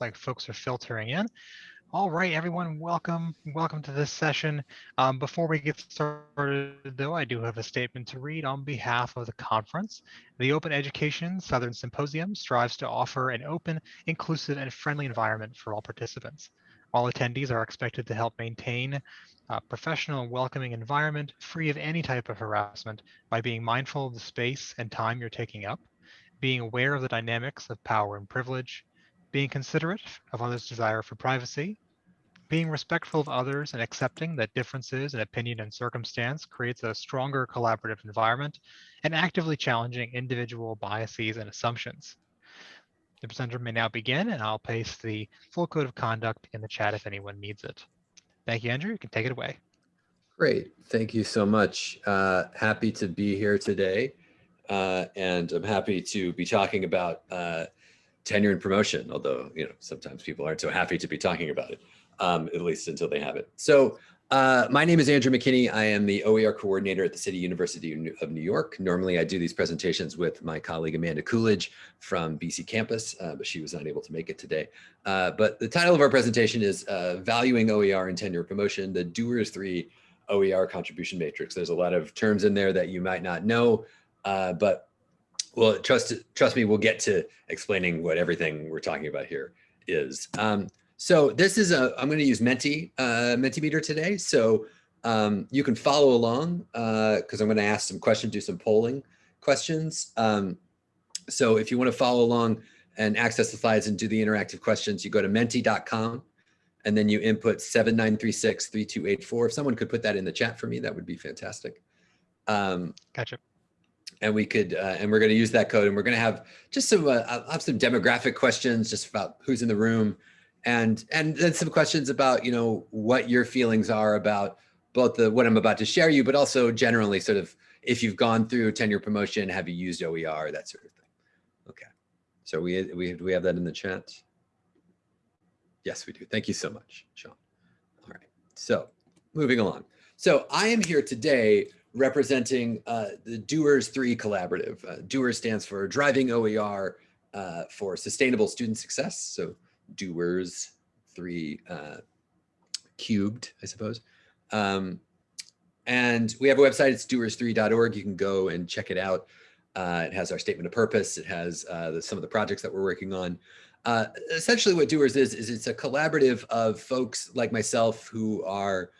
like folks are filtering in. All right, everyone, welcome. Welcome to this session. Um, before we get started, though, I do have a statement to read on behalf of the conference. The Open Education Southern Symposium strives to offer an open, inclusive, and friendly environment for all participants. All attendees are expected to help maintain a professional and welcoming environment free of any type of harassment by being mindful of the space and time you're taking up, being aware of the dynamics of power and privilege, being considerate of others' desire for privacy, being respectful of others and accepting that differences in opinion and circumstance creates a stronger collaborative environment, and actively challenging individual biases and assumptions. The presenter may now begin, and I'll paste the full code of conduct in the chat if anyone needs it. Thank you, Andrew. You can take it away. Great. Thank you so much. Uh, happy to be here today. Uh, and I'm happy to be talking about uh, tenure and promotion, although, you know, sometimes people aren't so happy to be talking about it, um, at least until they have it. So uh, my name is Andrew McKinney. I am the OER coordinator at the City University of New York. Normally I do these presentations with my colleague Amanda Coolidge from BCcampus, uh, but she was unable to make it today. Uh, but the title of our presentation is uh, Valuing OER and Tenure Promotion, the Doers 3 OER Contribution Matrix. There's a lot of terms in there that you might not know, uh, but well, trust trust me, we'll get to explaining what everything we're talking about here is. Um, so this is a, I'm going to use Menti, uh, Mentimeter today. So um, you can follow along because uh, I'm going to ask some questions, do some polling questions. Um, so if you want to follow along and access the slides and do the interactive questions, you go to menti.com and then you input 79363284. If someone could put that in the chat for me, that would be fantastic. Um, gotcha and we could uh, and we're going to use that code and we're going to have just some uh, have some demographic questions just about who's in the room and and then some questions about you know what your feelings are about both the what I'm about to share you but also generally sort of if you've gone through tenure promotion have you used OER that sort of thing. Okay. So we we we have that in the chat? Yes we do. Thank you so much Sean. All right. So moving along. So I am here today representing uh, the Doers 3 Collaborative. Uh, Doers stands for Driving OER uh, for Sustainable Student Success. So Doers 3 uh, cubed, I suppose. Um, and we have a website, it's doers3.org. You can go and check it out. Uh, it has our statement of purpose. It has uh, the, some of the projects that we're working on. essentially what Doers is, is it's a collaborative of folks like myself who are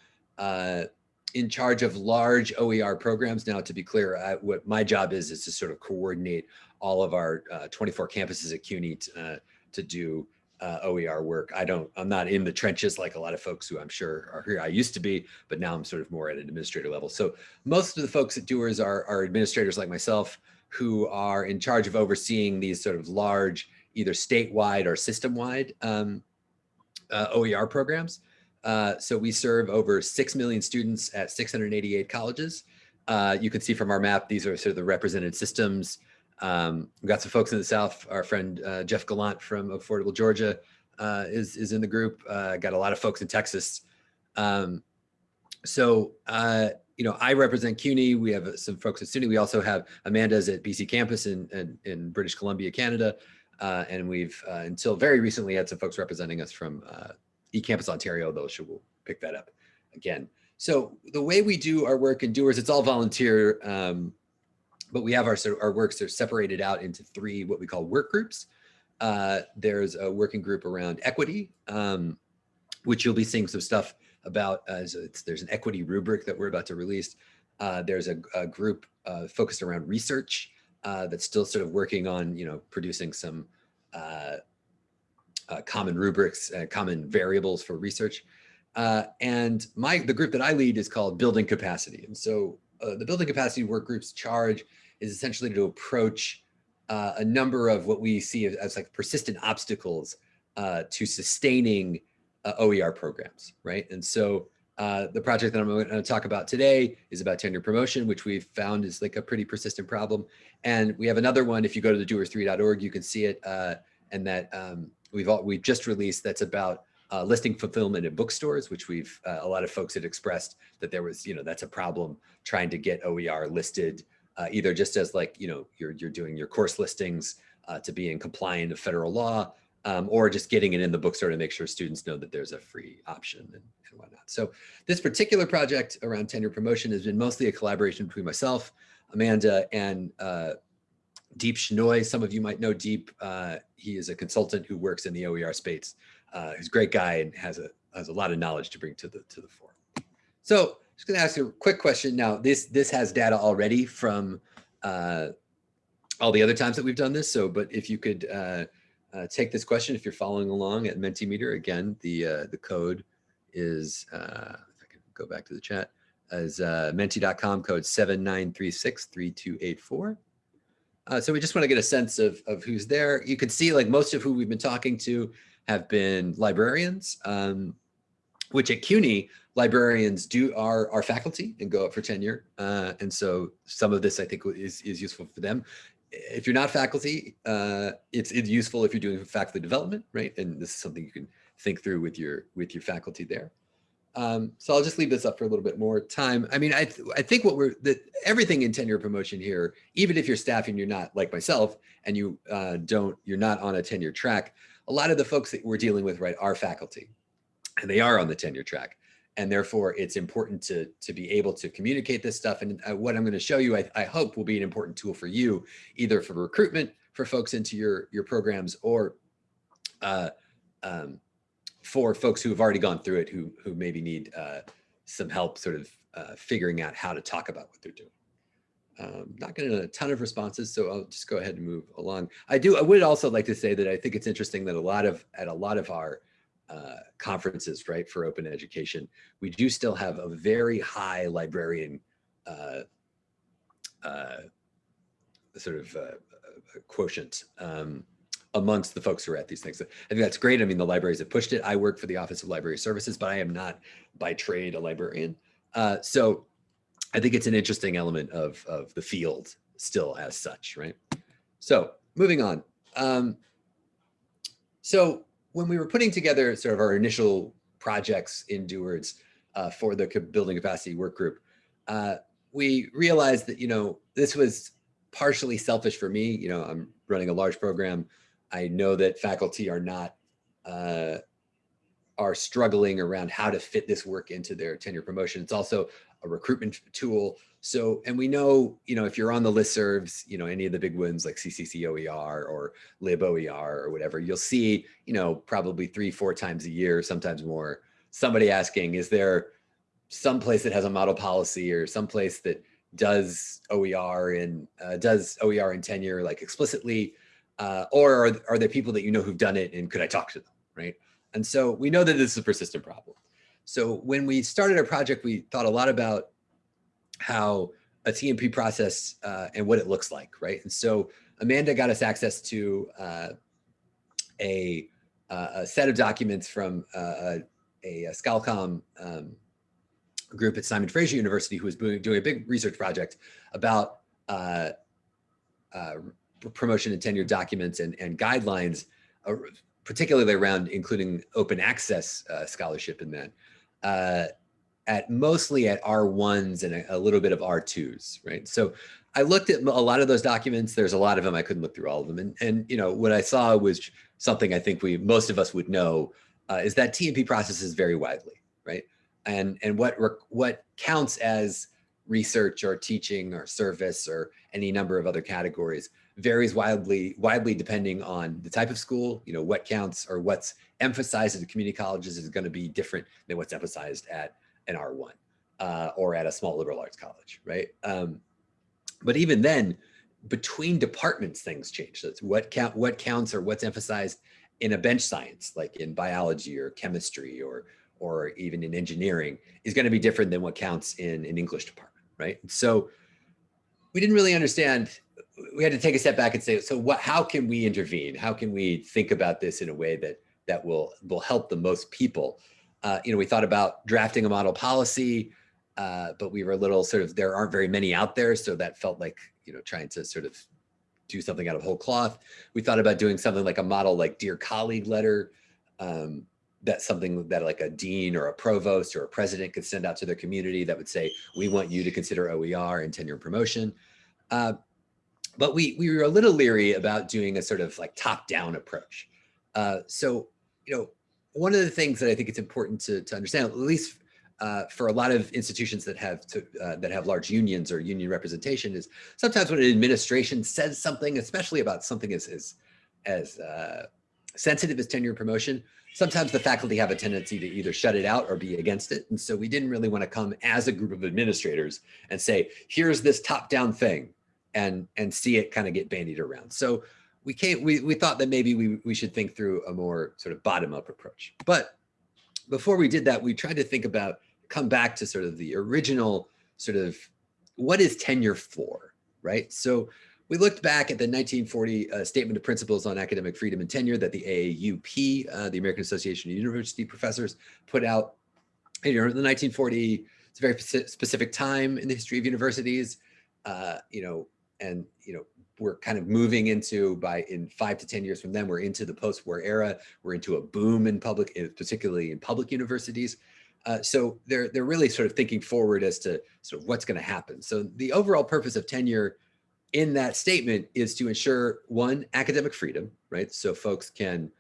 in charge of large OER programs. Now, to be clear, I, what my job is, is to sort of coordinate all of our uh, 24 campuses at CUNY uh, to do uh, OER work. I don't, I'm not in the trenches like a lot of folks who I'm sure are here. I used to be, but now I'm sort of more at an administrator level. So most of the folks at Doers are, are administrators like myself who are in charge of overseeing these sort of large, either statewide or system-wide um, uh, OER programs. Uh, so we serve over 6 million students at 688 colleges. Uh, you can see from our map, these are sort of the represented systems. Um, we've got some folks in the South. Our friend uh, Jeff Gallant from Affordable Georgia uh, is, is in the group. Uh, got a lot of folks in Texas. Um, so, you know, I represent CUNY. We have some folks at SUNY. We also have Amanda's at BCcampus in, in, in British Columbia, Canada. and we've, until very recently, had some folks representing us from eCampus Ontario, though, so we'll pick that up again. So the way we do our work in Doers, it's all volunteer, um, but we have our, sort of our works are separated out into three, what we call work groups. Uh, there's a working group around equity, um, which you'll be seeing some stuff about as there's an equity rubric that we're about to release. Uh, there's a, a group uh, focused around research uh, that's still sort of working on, you know, producing some uh, common rubrics, uh, common variables for research. Uh, and my the group that I lead is called Building Capacity. And so uh, the Building Capacity work group's charge is essentially to approach uh, a number of what we see as, as like persistent obstacles uh, to sustaining OER programs, right? And so the project that I'm going to talk about today is about tenure promotion, which we've found is like a pretty persistent problem. And we have another one, if you go to the doers3.org, you can see it, and that um, we've all, we've just released that's about uh, listing fulfillment in bookstores, which we've uh, a lot of folks had expressed that there was, you know, that's a problem trying to get OER listed uh, either just as like, you know, you're you're doing your course listings uh, to be in compliant of federal law, um, or just getting it in the bookstore to make sure students know that there's a free option and, and whatnot. So this particular project around tenure promotion has been mostly a collaboration between myself, Amanda, and uh, Deep Shenoy. Some of you might know Deep. Uh, he is a consultant who works in the OER space. Uh, he's a great guy and has a has a lot of knowledge to bring to the to the fore. So just going to ask you a quick question. Now, this this has data already from uh, all the other times that we've done this. So, but if you could uh, uh, take this question, if you're following along at Mentimeter, again, the uh, the code is, uh, if I can go back to the chat, is uh, menti.com code 79363284. Uh, so we just want to get a sense of, of who's there. You can see like most of who we've been talking to have been librarians, um, which at CUNY, librarians do are, are faculty and go up for tenure. Uh, and so some of this I think is, is useful for them. If you're not faculty, uh, it's, it's useful if you're doing faculty development, right? And this is something you can think through with your with your faculty there. Um, so I'll just leave this up for a little bit more time. I mean, I, th I think what we're, that everything in tenure promotion here, even if you're staffing, you're not like myself and you uh, don't, you're not on a tenure track, a lot of the folks that we're dealing with, right, are faculty and they are on the tenure track. And therefore it's important to, to be able to communicate this stuff. And uh, what I'm gonna show you, I, I hope will be an important tool for you, either for recruitment for folks into your, your programs or uh, um, for folks who have already gone through it who who maybe need uh, some help sort of uh, figuring out how to talk about what they're doing. Um, not getting a ton of responses, so I'll just go ahead and move along. I do. I would also like to say that I think it's interesting that a lot of at a lot of our uh, conferences, right, for open education, we do still have a very high librarian uh, uh, sort of uh, quotient. Um, amongst the folks who are at these things. I think that's great. I mean, the libraries have pushed it. I work for the Office of Library Services, but I am not by trade a librarian. Uh, so I think it's an interesting element of, of the field still as such, right? So moving on. Um, so when we were putting together sort of our initial projects in Doers uh, for the building capacity work group, uh, we realized that, you know, this was partially selfish for me. You know, I'm running a large program I know that faculty are not, uh, are struggling around how to fit this work into their tenure promotion. It's also a recruitment tool. So, and we know, you know, if you're on the listservs, you know, any of the big ones like CCCOER or LibOER or whatever, you'll see, you know, probably three, four times a year, sometimes more, somebody asking, is there some place that has a model policy or some place that does OER and uh, does OER in tenure like explicitly uh, or are, are there people that you know who've done it and could I talk to them, right? And so we know that this is a persistent problem. So when we started our project, we thought a lot about how a TMP process uh, and what it looks like, right? And so Amanda got us access to uh, a, uh, a, set of documents from uh, a, a ScholComm um, group at Simon Fraser University who was doing, doing a big research project about uh, uh, promotion and tenure documents and, and guidelines, uh, particularly around including open access uh, scholarship in that, uh, at mostly at R1s and a, a, little bit of R2s, right? So I looked at a lot of those documents. There's a lot of them. I couldn't look through all of them. And, and you know, what I saw was something I think we, most of us would know, uh, is that TMP processes vary widely, right? And, and what, what counts as research or teaching or service or any number of other categories varies widely, widely depending on the type of school, you know, what counts or what's emphasized at the community colleges is going to be different than what's emphasized at an R1 uh, or at a small liberal arts college, right? Um, but even then, between departments, things change. That's what count, what counts or what's emphasized in a bench science, like in biology or chemistry or or even in engineering, is going to be different than what counts in an English department, right? So we didn't really understand we had to take a step back and say, so what, how can we intervene? How can we think about this in a way that, that will, will help the most people? Uh, you know, we thought about drafting a model policy, uh, but we were a little sort of, there aren't very many out there. So that felt like, you know, trying to sort of do something out of whole cloth. We thought about doing something like a model like Dear Colleague letter. Um, that's something that like a dean or a provost or a president could send out to their community that would say, we want you to consider OER and tenure and promotion. Uh, but we, we were a little leery about doing a sort of like top down approach. Uh, so, you know, one of the things that I think it's important to, to understand, at least uh, for a lot of institutions that have to, uh, that have large unions or union representation is sometimes when an administration says something, especially about something as, as, as uh, sensitive as tenure promotion, sometimes the faculty have a tendency to either shut it out or be against it. And so we didn't really want to come as a group of administrators and say, here's this top down thing and, and see it kind of get bandied around. So we can't we, we thought that maybe we, we should think through a more sort of bottom up approach. But before we did that, we tried to think about come back to sort of the original sort of what is tenure for, right? So we looked back at the 1940 uh, Statement of Principles on Academic Freedom and Tenure that the AAUP, uh, the American Association of University Professors, put out. You know, in the 1940, it's a very specific time in the history of universities. Uh, you know, and you know, we're kind of moving into by in five to 10 years from then, we're into the post-war era. We're into a boom in public, particularly in public universities. Uh, so they're they're really sort of thinking forward as to sort of what's going to happen. So the overall purpose of tenure in that statement is to ensure one academic freedom, right? So folks can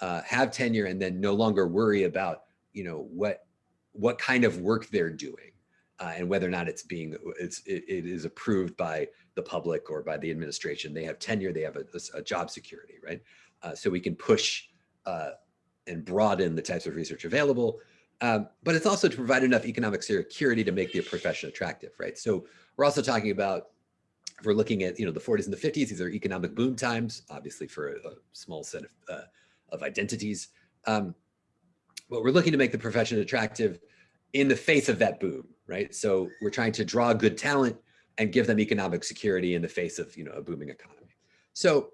uh, have tenure and then no longer worry about you know what what kind of work they're doing uh, and whether or not it's being it's it, it is approved by the public or by the administration. They have tenure, they have a, a job security, right? Uh, so we can push uh, and broaden the types of research available um, but it's also to provide enough economic security to make the profession attractive, right? So we're also talking about, if we're looking at, you know, the 40s and the 50s, these are economic boom times, obviously for a, a small set of, uh, of identities. Um, but we're looking to make the profession attractive in the face of that boom, right? So we're trying to draw good talent and give them economic security in the face of, you know, a booming economy. So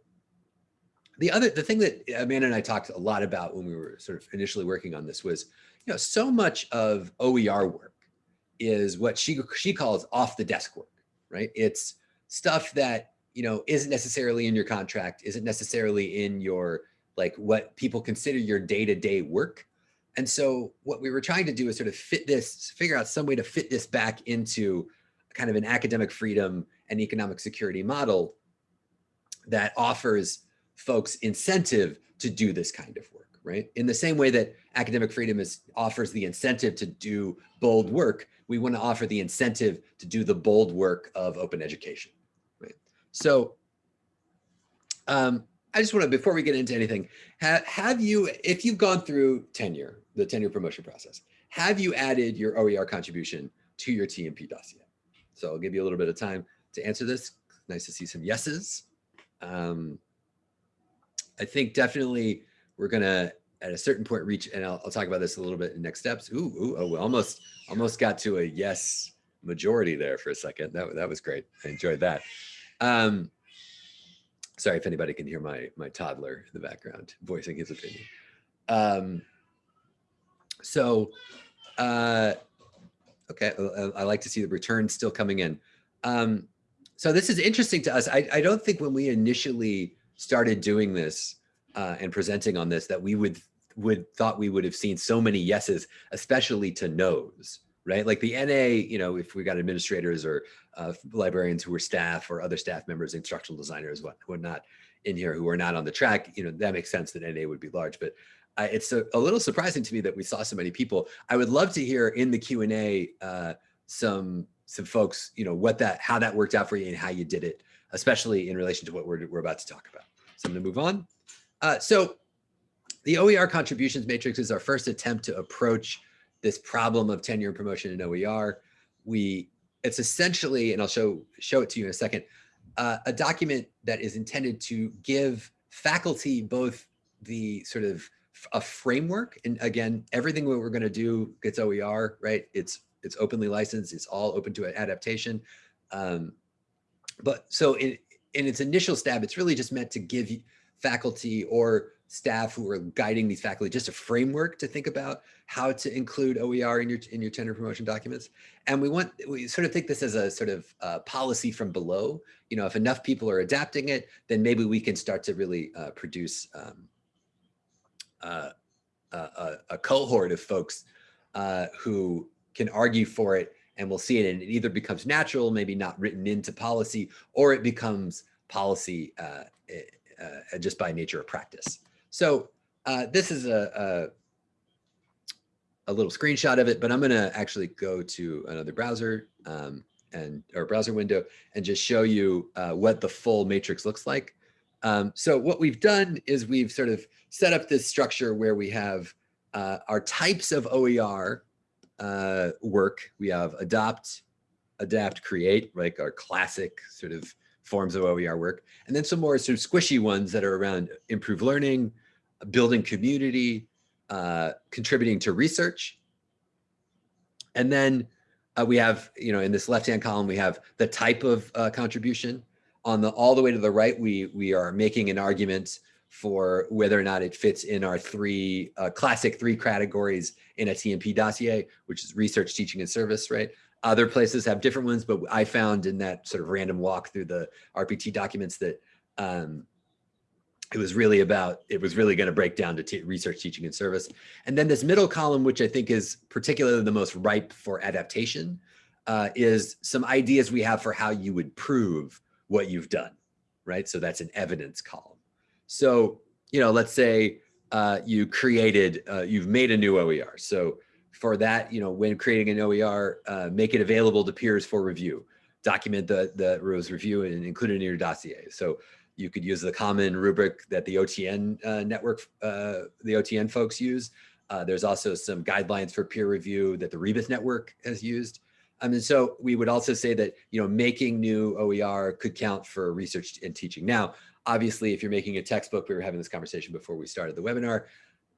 the other, the thing that Amanda and I talked a lot about when we were sort of initially working on this was you know, so much of OER work is what she she calls off the desk work, right? It's stuff that you know isn't necessarily in your contract, isn't necessarily in your like what people consider your day-to-day -day work. And so what we were trying to do is sort of fit this, figure out some way to fit this back into kind of an academic freedom and economic security model that offers folks incentive to do this kind of work right? In the same way that academic freedom is offers the incentive to do bold work, we want to offer the incentive to do the bold work of open education, right? So um, I just want to, before we get into anything, have, have you, if you've gone through tenure, the tenure promotion process, have you added your OER contribution to your TMP dossier? So I'll give you a little bit of time to answer this. Nice to see some yeses. Um, I think definitely we're gonna at a certain point reach, and I'll, I'll talk about this a little bit in next steps. Ooh, ooh, oh, almost almost got to a yes majority there for a second. That that was great. I enjoyed that. Um, sorry if anybody can hear my my toddler in the background voicing his opinion. Um, so, uh, okay, I, like to see the returns still coming in. Um, so this is interesting to us. I, I don't think when we initially started doing this, uh, and presenting on this that we would would thought we would have seen so many yeses, especially to no's, right? Like the NA, you know, if we got administrators or uh, librarians who were staff or other staff members, instructional designers, what not in here who are not on the track, you know, that makes sense that NA would be large, but it's a, a, little surprising to me that we saw so many people. I would love to hear in the Q and A uh, some some folks, you know, what that how that worked out for you and how you did it, especially in relation to what we're we're about to talk about. So I'm going to move on. Uh, so the OER contributions matrix is our first attempt to approach this problem of tenure and promotion in OER. We, it's essentially, and I'll show, show it to you in a second, uh, a document that is intended to give faculty both the sort of a framework and again everything what we're going to do gets oer right? It's it's openly licensed it's all open to adaptation um, but so in in its initial stab it's really just meant to give faculty or staff who are guiding these faculty just a framework to think about how to include OER in your in your tenure promotion documents. And we want we sort of think this as a sort of uh, policy from below. You know, if enough people are adapting it, then maybe we can start to really uh, produce um, uh, a, a, cohort of folks uh, who can argue for it and we'll see it and it either becomes natural, maybe not written into policy, or it becomes policy uh, uh, just by nature of practice. So uh, this is a, a, a little screenshot of it, but I'm going to actually go to another browser um, and or browser window and just show you uh, what the full matrix looks like. Um, so what we've done is we've sort of set up this structure where we have uh, our types of OER uh, work. We have adopt, adapt, create, like our classic sort of forms of OER work, and then some more sort of squishy ones that are around improved learning, building community, uh, contributing to research. And then uh, we have, you know, in this left-hand column, we have the type of uh, contribution. On the all the way to the right, we we are making an argument for whether or not it fits in our three uh, classic three categories in a TMP dossier, which is research, teaching, and service, right? Other places have different ones, but I found in that sort of random walk through the RPT documents that um, it was really about, it was really going to break down to research, teaching, and service. And then this middle column, which I think is particularly the most ripe for adaptation, uh, is some ideas we have for how you would prove what you've done, right? So that's an evidence column. So, you know, let's say uh, you created, uh, you've made a new OER. So for that, you know, when creating an OER, uh, make it available to peers for review. Document the, the rose review and include it in your dossier. So you could use the common rubric that the OTN uh, network, uh, the OTN folks use. Uh, there's also some guidelines for peer review that the Rebus network has used. I mean, so we would also say that, you know, making new OER could count for research and teaching. Now, obviously, if you're making a textbook, we were having this conversation before we started the webinar,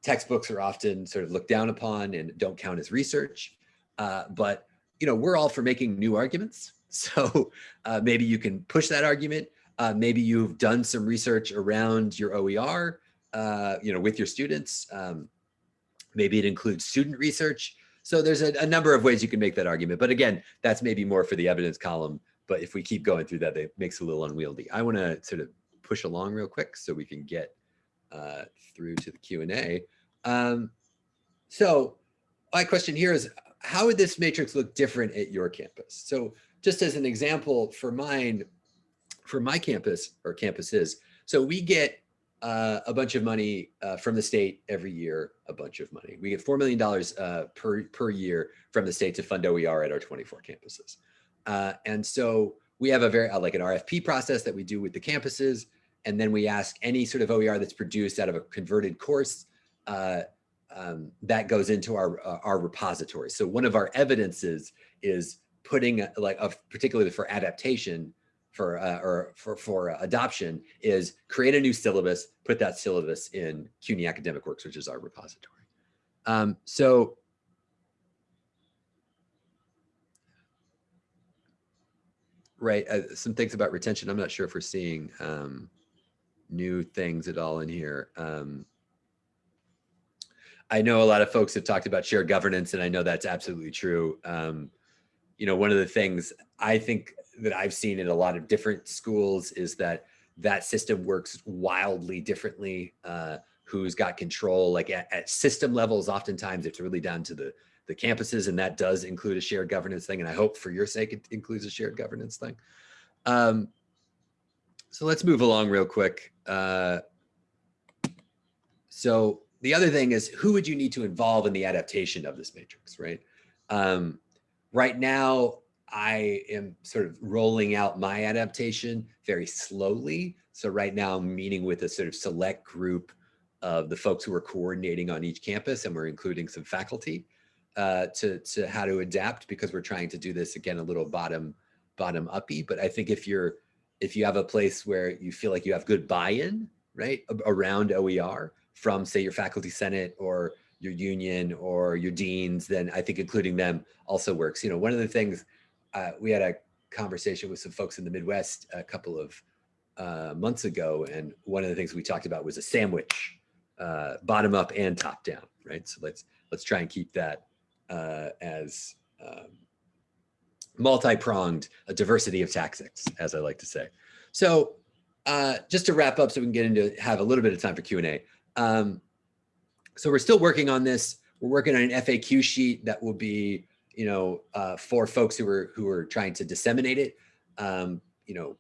textbooks are often sort of looked down upon and don't count as research. Uh, but, you know, we're all for making new arguments. So uh, maybe you can push that argument. Uh, maybe you've done some research around your OER, uh, you know, with your students. Um, maybe it includes student research. So there's a, a, number of ways you can make that argument. But again, that's maybe more for the evidence column. But if we keep going through that, it makes it a little unwieldy. I want to sort of push along real quick so we can get uh, through to the Q&A. Um, so my question here is, how would this matrix look different at your campus? So just as an example for mine, for my campus or campuses, so we get uh, a bunch of money uh, from the state every year, a bunch of money. We get $4 million uh, per, per year from the state to fund OER at our 24 campuses. Uh, and so we have a very, uh, like an RFP process that we do with the campuses. And then we ask any sort of OER that's produced out of a converted course uh, um, that goes into our, our repository. So one of our evidences is putting a, like a, particularly for adaptation for uh, or for, for adoption is create a new syllabus, put that syllabus in CUNY Academic Works, which is our repository. Um, so right, uh, some things about retention. I'm not sure if we're seeing um, new things at all in here. Um, I know a lot of folks have talked about shared governance, and I know that's absolutely true. Um, you know, one of the things I think that I've seen in a lot of different schools is that that system works wildly differently. Uh, who's got control, like at, at, system levels, oftentimes it's really down to the the campuses, and that does include a shared governance thing. And I hope for your sake it includes a shared governance thing. Um, so let's move along real quick. Uh, so the other thing is who would you need to involve in the adaptation of this matrix, right? Um, right now, I am sort of rolling out my adaptation very slowly. So right now I'm meeting with a sort of select group of the folks who are coordinating on each campus and we're including some faculty uh, to, to how to adapt because we're trying to do this again, a little bottom, bottom uppy. But I think if you're if you have a place where you feel like you have good buy-in, right, around OER from say your faculty senate or your union or your deans, then I think including them also works. You know, one of the things uh, we had a conversation with some folks in the Midwest a couple of uh, months ago, and one of the things we talked about was a sandwich, uh, bottom up and top down, right? So let's let's try and keep that uh, as um, multi-pronged, a diversity of tactics, as I like to say. So uh, just to wrap up so we can get into have a little bit of time for Q&A. Um, so we're still working on this. We're working on an FAQ sheet that will be, you know, uh, for folks who are who are trying to disseminate it. Um, you know,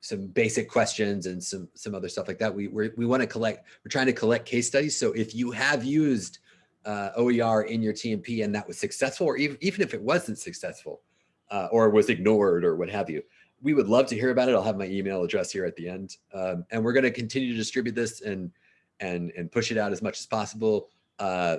some basic questions and some some other stuff like that. We we're, we want to collect. We're trying to collect case studies. So if you have used uh, OER in your TMP and that was successful, or even even if it wasn't successful, uh, or was ignored, or what have you, we would love to hear about it. I'll have my email address here at the end, um, and we're going to continue to distribute this and and and push it out as much as possible. Uh,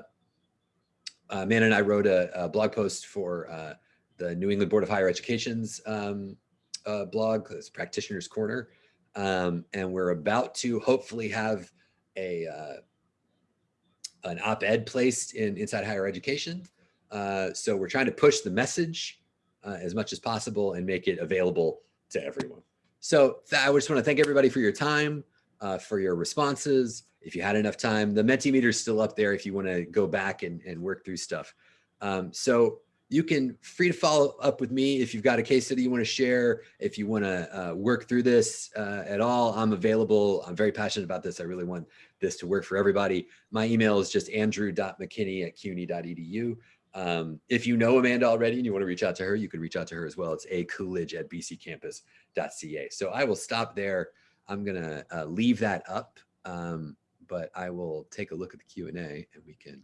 uh, Man and I wrote a, a blog post for uh, the New England Board of Higher Education's um, uh, blog, it's Practitioner's Corner. Um, and we're about to hopefully have a uh, an op-ed placed in Inside Higher Education. Uh, so we're trying to push the message uh, as much as possible and make it available to everyone. So I just want to thank everybody for your time, uh, for your responses. If you had enough time, the Mentimeter is still up there if you want to go back and, and work through stuff. Um, so you can free to follow up with me if you've got a case study you want to share, if you want to uh, work through this uh, at all, I'm available. I'm very passionate about this. I really want this to work for everybody. My email is just andrew.mckinney at cuny.edu. Um, if you know Amanda already and you want to reach out to her, you can reach out to her as well. It's a coolidge at bccampus.ca. So I will stop there. I'm going to uh, leave that up, um, but I will take a look at the Q&A and we can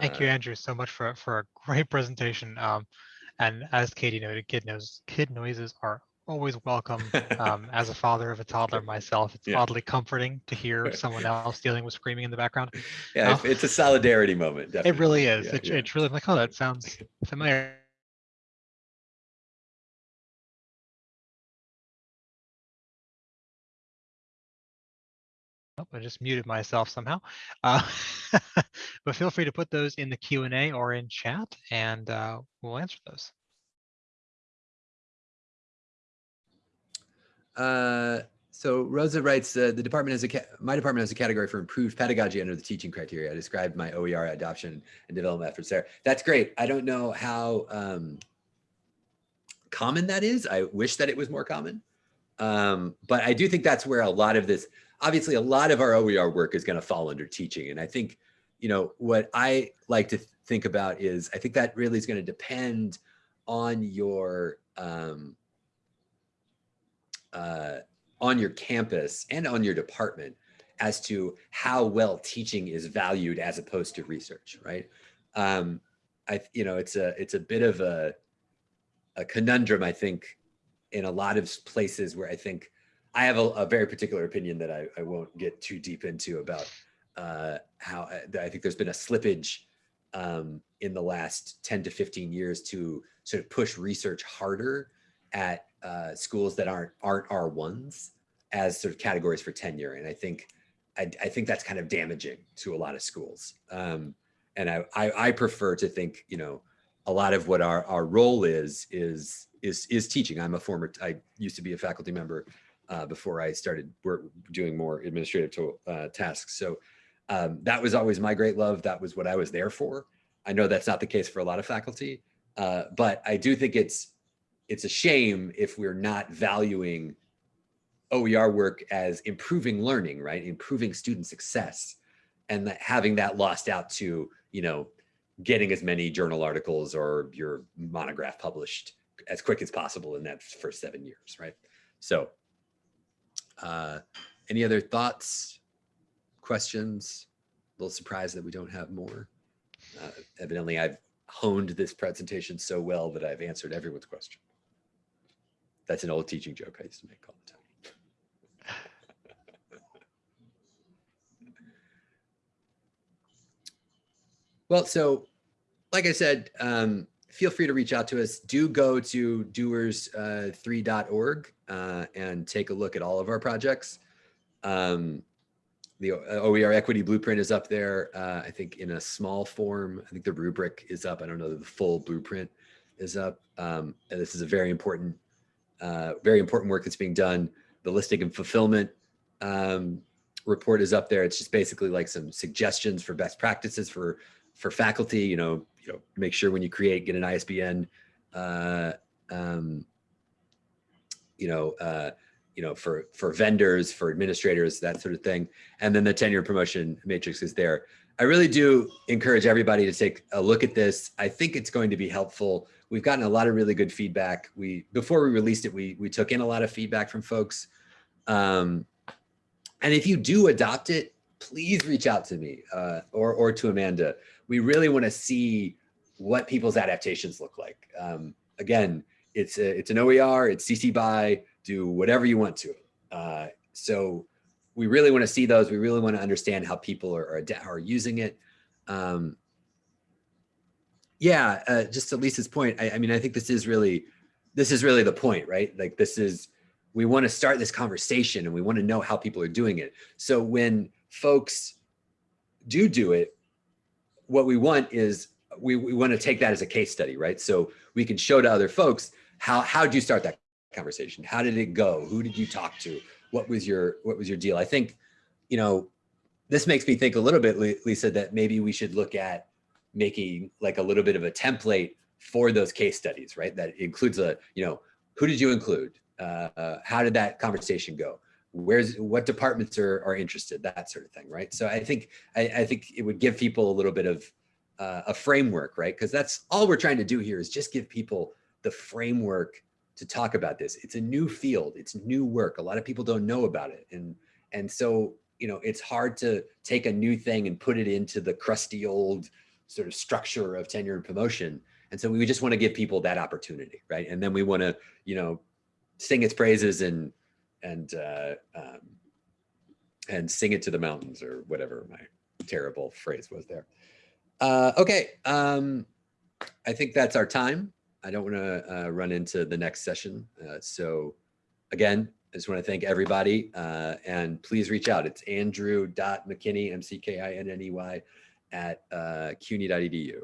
Thank you, uh, Andrew, so much for for a great presentation. Um, and as Katie noted, kid knows kid noises are always welcome. Um, as a father of a toddler myself, it's Yeah. oddly comforting to hear someone else dealing with screaming in the background. yeah, Oh. it's a solidarity moment. It really is. Yeah, It, yeah. It's really like, oh, that sounds familiar. Oh, I just muted myself somehow. Uh, but feel free to put those in the Q&A or in chat and uh, we'll answer those. Uh, so Rosa writes, uh, the department has a, my department has a category for improved pedagogy under the teaching criteria. I described my OER adoption and development efforts there. That's great. I don't know how um, common that is. I wish that it was more common. Um, but I do think that's where a lot of this, obviously a lot of our OER work is going to fall under teaching. And I think, you know, what I like to th- think about is I think that really is going to depend on your, um, uh, on your campus and on your department as to how well teaching is valued as opposed to research, right? Um, I, you know, it's a it's a bit of a a conundrum, I think, in a lot of places where I think I have a, a very particular opinion that I, I won't get too deep into about uh, how I, I think there's been a slippage um, in the last 10 to 15 years to sort of push research harder at uh, schools that aren't aren't R1s as sort of categories for tenure. And I think I, I think that's kind of damaging to a lot of schools. Um, and I, I I prefer to think, you know, a lot of what our our role is is is is teaching. I'm a former I used to be a faculty member uh, before I started work, doing more administrative to, uh, tasks. So um, that was always my great love. That was what I was there for. I know that's not the case for a lot of faculty, uh, but I do think it's it's a shame if we're not valuing OER work as improving learning, right? Improving student success and that having that lost out to, you know, getting as many journal articles or your monograph published as quick as possible in that first seven years, right? So uh, any other thoughts, questions? A little surprised that we don't have more. Uh, evidently, I've honed this presentation so well that I've answered everyone's question. That's an old teaching joke I used to make all the time. Well, so like I said, um, feel free to reach out to us. Do go to doers3.org uh, and take a look at all of our projects. Um, the OER equity blueprint is up there, uh, I think in a small form. I think the rubric is up. I don't know that the full blueprint is up. Um, and this is a very important, uh, very important work that's being done. The listing and fulfillment um, report is up there. It's just basically like some suggestions for best practices for for faculty. You know, you know, make sure when you create, get an ISBN. Uh, um, you know, uh, you know, for for vendors, for administrators, that sort of thing. And then the tenure promotion matrix is there. I really do encourage everybody to take a look at this. I think it's going to be helpful we've gotten a lot of really good feedback. We before we released it, we we took in a lot of feedback from folks. Um, and if you do adopt it, please reach out to me uh, or or to Amanda. We really want to see what people's adaptations look like. Um, again, it's a, it's an OER, it's CC by, do whatever you want to. Uh, so we really want to see those. We really want to understand how people are, are, are using it. Um, yeah, uh, just to Lisa's point, I, I mean, I think this is really, this is really the point, right? Like this is, we want to start this conversation and we want to know how people are doing it. So when folks do do it, what we want is we, we want to take that as a case study, right? So we can show to other folks how how did you start that conversation? How did it go? Who did you talk to? What was your what was your deal? I think, you know, this makes me think a little bit, Lisa, that maybe we should look at making like a little bit of a template for those case studies, right? That includes a, you know, who did you include? Uh, uh, how did that conversation go? Where's what departments are are interested? That sort of thing, right? So I think I, I think it would give people a little bit of uh, a framework, right? Because that's all we're trying to do here is just give people the framework to talk about this. It's a new field. It's new work. A lot of people don't know about it, and and so you know it's hard to take a new thing and put it into the crusty old sort of structure of tenure and promotion. And so we just want to give people that opportunity, right? And then we want to you know sing its praises and and uh, um, and sing it to the mountains or whatever my terrible phrase was there. Uh, okay, um, I think that's our time. I don't want to uh, run into the next session. Uh, so again, I just want to thank everybody uh, and please reach out. It's andrew.mckinney, M-C-K-I-N-N-E-Y at uh, cuny.edu.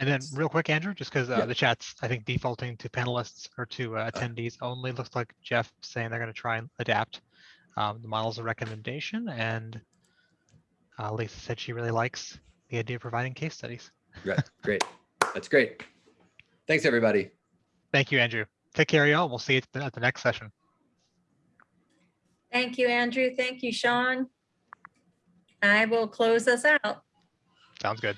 Uh, And then real quick, Andrew, just because uh, Yeah. the chat's, I think, defaulting to panelists or to uh, attendees only. Looks like Jeff saying they're going to try and adapt um, the model's a recommendation. And uh, Lisa said she really likes the idea of providing case studies. Right, great. That's great. Thanks, everybody. Thank you, Andrew. Take care, y'all. We'll see you at the- at the next session. Thank you, Andrew. Thank you, Sean. I will close us out. Sounds good.